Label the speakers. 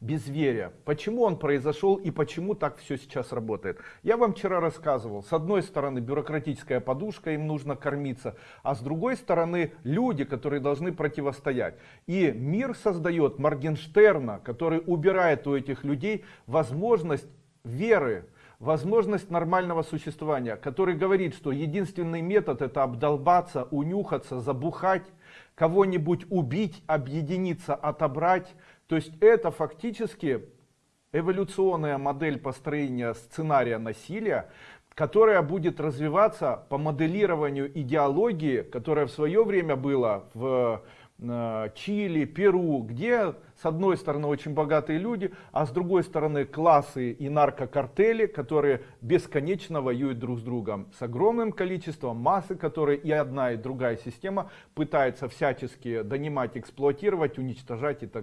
Speaker 1: безверия. Почему он произошел и почему так все сейчас работает. Я вам вчера рассказывал, с одной стороны бюрократическая подушка, им нужно кормиться, а с другой стороны люди, которые должны противостоять. И мир создает Моргенштерна, который убирает у этих людей возможность веры, возможность нормального существования, который говорит, что единственный метод это обдолбаться, унюхаться, забухать, кого-нибудь убить, объединиться, отобрать. То есть это фактически эволюционная модель построения сценария насилия, которая будет развиваться по моделированию идеологии, которая в свое время была в Э, Чили, Перу, где с одной стороны очень богатые люди, а с другой стороны классы и наркокартели, которые бесконечно воюют друг с другом. С огромным количеством массы, которые и одна и другая система пытается всячески донимать, эксплуатировать, уничтожать и так далее.